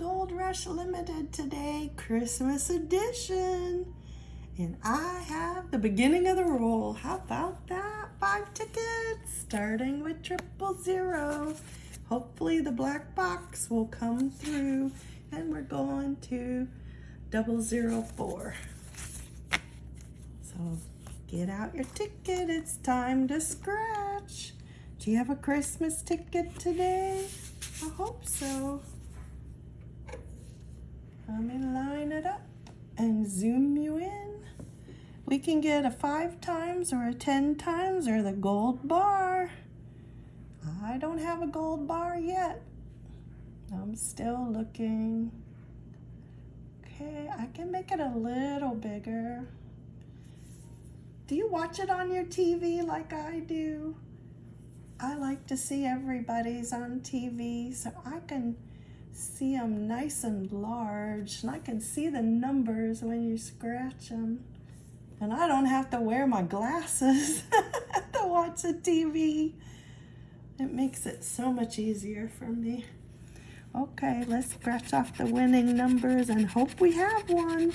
Gold Rush Limited today, Christmas edition. And I have the beginning of the roll. How about that? Five tickets, starting with triple zero. Hopefully the black box will come through and we're going to double zero four. So get out your ticket, it's time to scratch. Do you have a Christmas ticket today? I hope so. Let me line it up and zoom you in. We can get a five times or a 10 times or the gold bar. I don't have a gold bar yet. I'm still looking. Okay, I can make it a little bigger. Do you watch it on your TV like I do? I like to see everybody's on TV so I can see them nice and large and I can see the numbers when you scratch them. And I don't have to wear my glasses to watch the TV. It makes it so much easier for me. Okay, let's scratch off the winning numbers and hope we have one.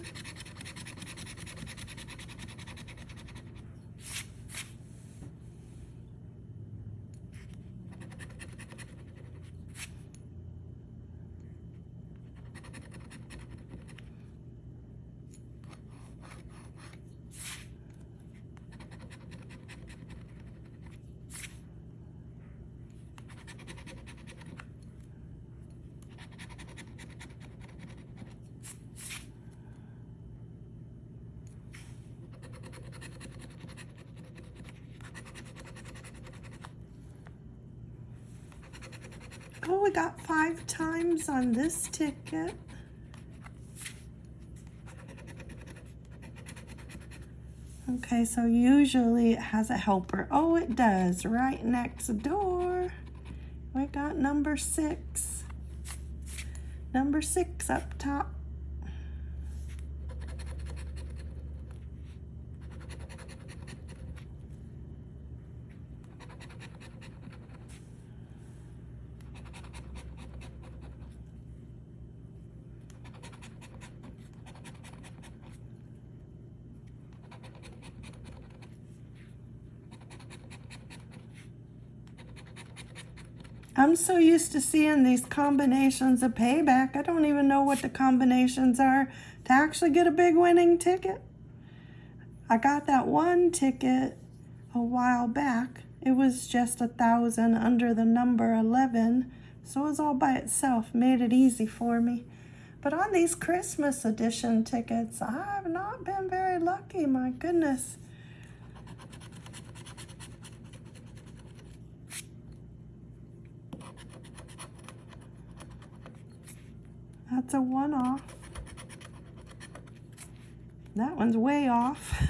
Oh, we got five times on this ticket. Okay, so usually it has a helper. Oh, it does, right next door. We got number six. Number six up top. I'm so used to seeing these combinations of payback. I don't even know what the combinations are to actually get a big winning ticket. I got that one ticket a while back. It was just a thousand under the number 11. So it was all by itself, made it easy for me. But on these Christmas edition tickets, I've not been very lucky, my goodness. That's a one-off. That one's way off.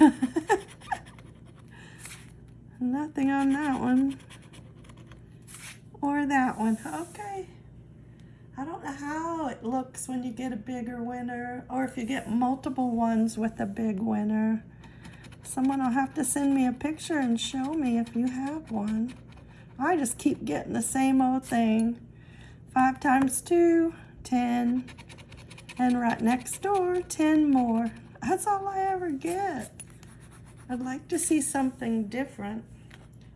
Nothing on that one. Or that one. Okay. I don't know how it looks when you get a bigger winner or if you get multiple ones with a big winner. Someone will have to send me a picture and show me if you have one. I just keep getting the same old thing. Five times two, 10. And right next door, 10 more. That's all I ever get. I'd like to see something different.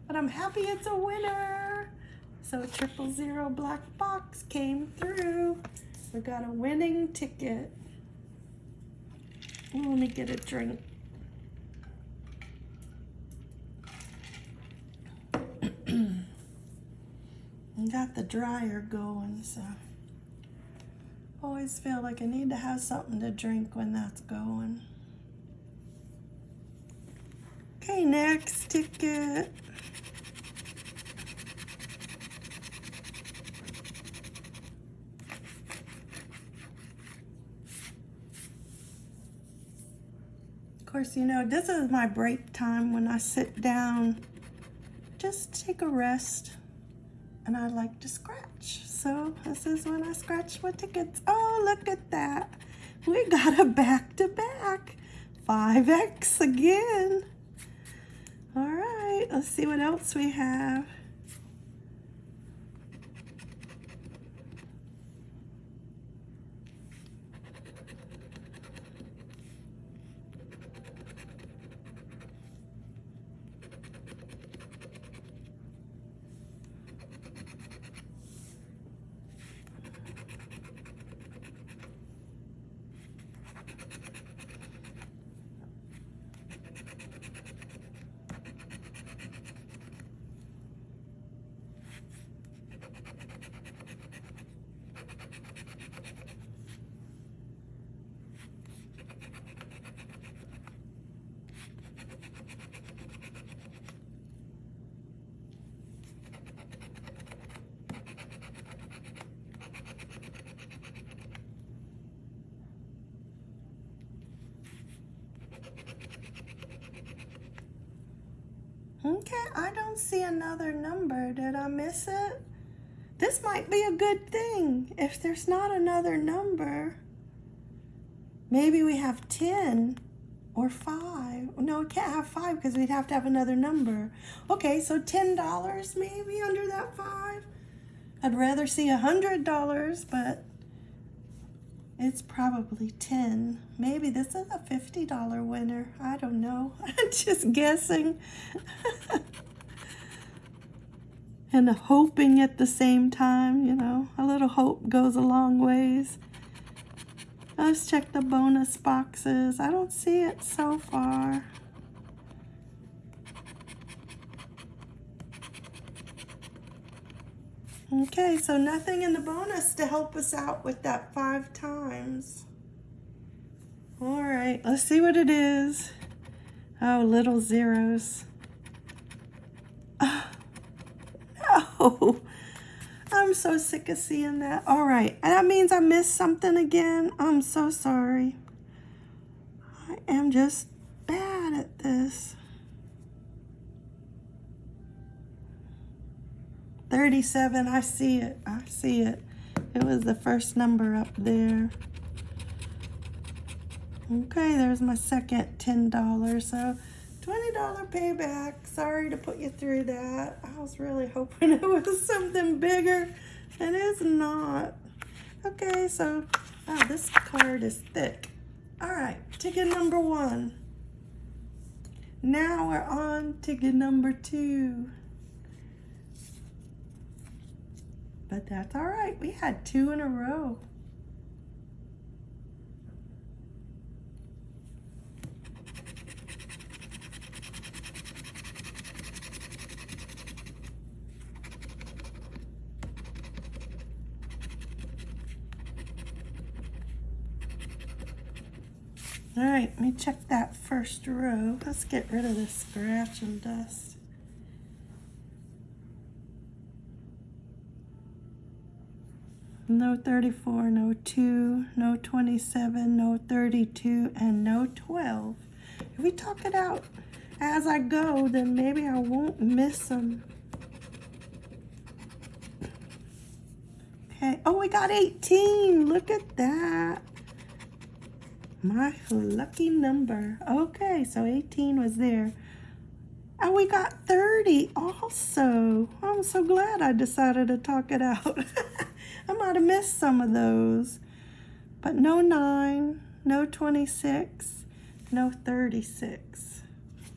But I'm happy it's a winner. So triple zero black box came through. We got a winning ticket. Ooh, let me get a drink. got the dryer going, so always feel like I need to have something to drink when that's going. Okay, next ticket. Of course, you know, this is my break time when I sit down, just take a rest, and I like to scratch. So this is when I scratch my tickets. Oh, look at that. We got a back-to-back. 5X again. All right, let's see what else we have. Okay, I don't see another number. Did I miss it? This might be a good thing. If there's not another number, maybe we have 10 or 5. No, we can't have 5 because we'd have to have another number. Okay, so $10 maybe under that 5. I'd rather see $100, but it's probably 10. Maybe this is a $50 winner. I don't know. I'm just guessing. and hoping at the same time, you know. A little hope goes a long ways. Let's check the bonus boxes. I don't see it so far. Okay, so nothing in the bonus to help us out with that five times. All right, let's see what it is. Oh, little zeros. Oh, no. I'm so sick of seeing that. All right, that means I missed something again. I'm so sorry. I am just bad at this. 37, I see it. I see it. It was the first number up there. Okay, there's my second $10. So $20 payback. Sorry to put you through that. I was really hoping it was something bigger. And It is not. Okay, so oh, this card is thick. All right, ticket number one. Now we're on ticket number two. But that's all right. We had two in a row. All right, let me check that first row. Let's get rid of this scratch and dust. No 34, no 2, no 27, no 32, and no 12. If we talk it out as I go, then maybe I won't miss them. Okay, oh, we got 18. Look at that. My lucky number. Okay, so 18 was there. And we got 30 also. I'm so glad I decided to talk it out. I might have missed some of those. But no 9, no 26, no 36.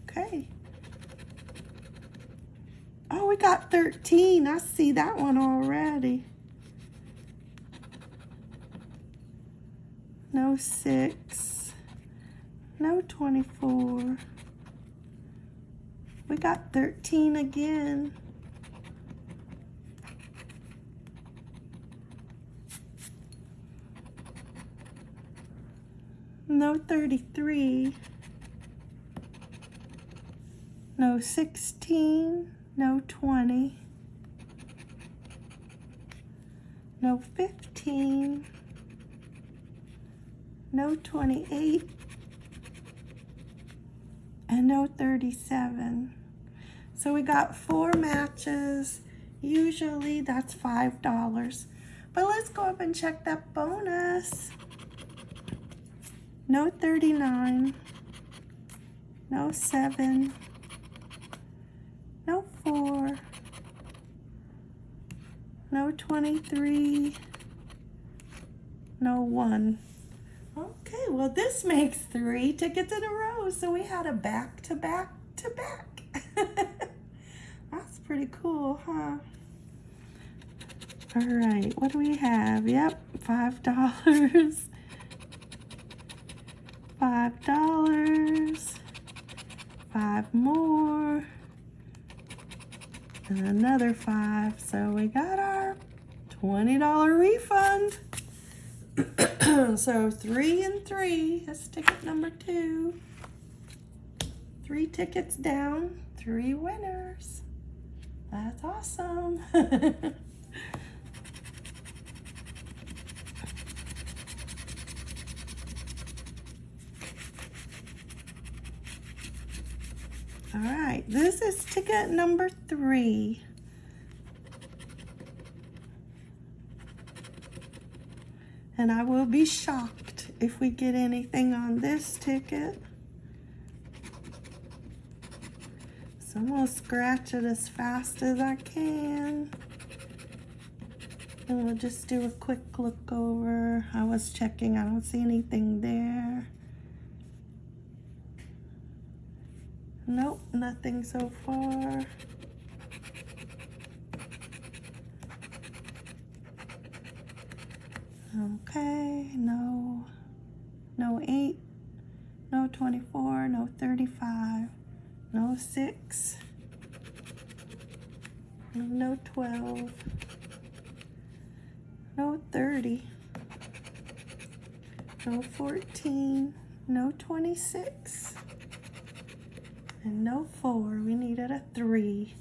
Okay. Oh, we got 13. I see that one already. No 6, no 24. We got 13 again. No 33, no 16, no 20, no 15, no 28, and no 37. So we got four matches. Usually that's $5. But let's go up and check that bonus no 39, no 7, no 4, no 23, no 1. Okay, well this makes three tickets in a row, so we had a back to back to back. That's pretty cool, huh? All right, what do we have? Yep, $5. five dollars. Five more. And another five. So we got our $20 refund. So three and three that's ticket number two. Three tickets down three winners. That's awesome All right, this is ticket number three. And I will be shocked if we get anything on this ticket. So I'm gonna scratch it as fast as I can. And we'll just do a quick look over. I was checking, I don't see anything there. Nope, nothing so far. Okay, no, no 8, no 24, no 35, no 6, no 12, no 30, no 14, no 26, and no 4. We needed a 3.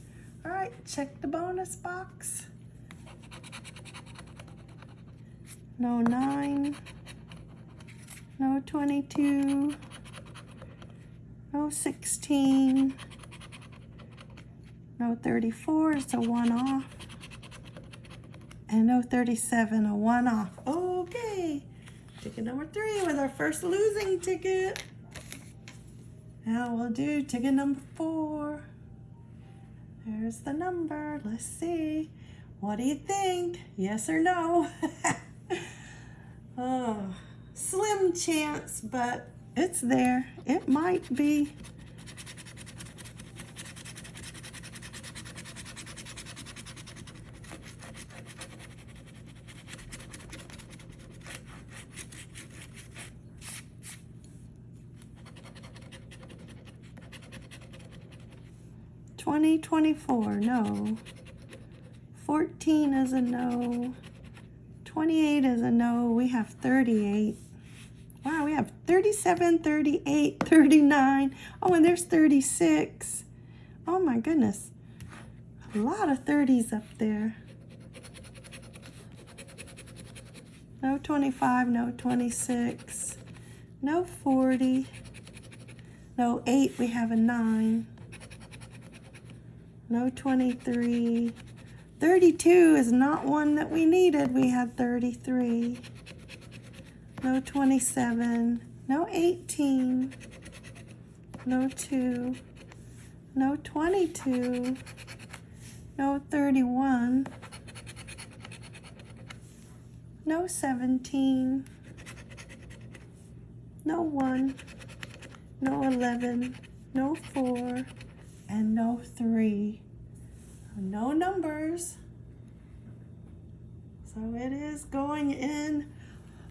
All right, check the bonus box. no 9, no 22, no 16, no 34 is a one off, and no 37, a one off. Okay, ticket number three was our first losing ticket. Now we'll do ticket number four. There's the number. Let's see. What do you think? Yes or no? Oh, slim chance, but it's there. It might be. Twenty twenty four, no. Fourteen is a no. 28 is a no. We have 38. Wow, we have 37, 38, 39. Oh, and there's 36. Oh my goodness. A lot of 30s up there. No 25, no 26, no 40, no 8, we have a 9, no 23, 32 is not one that we needed. We had 33. No 27. No 18. No 2. No 22. No 31. No 17. No 1. No 11. No 4. And no 3 no numbers. So it is going in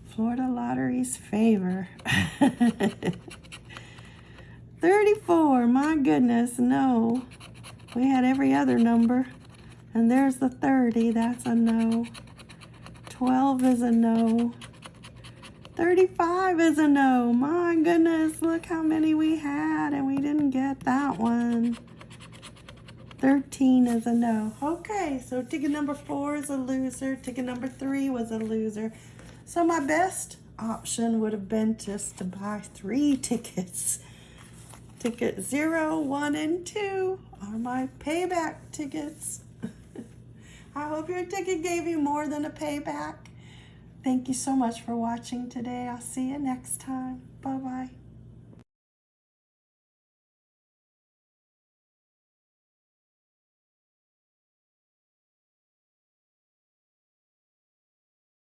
Florida Lottery's favor. 34, my goodness, no. We had every other number. And there's the 30, that's a no. 12 is a no. 35 is a no. My goodness, look how many we had and we didn't get that one. 13 is a no. Okay, so ticket number four is a loser. Ticket number three was a loser. So my best option would have been just to buy three tickets. Ticket zero, one, and two are my payback tickets. I hope your ticket gave you more than a payback. Thank you so much for watching today. I'll see you next time. Bye-bye.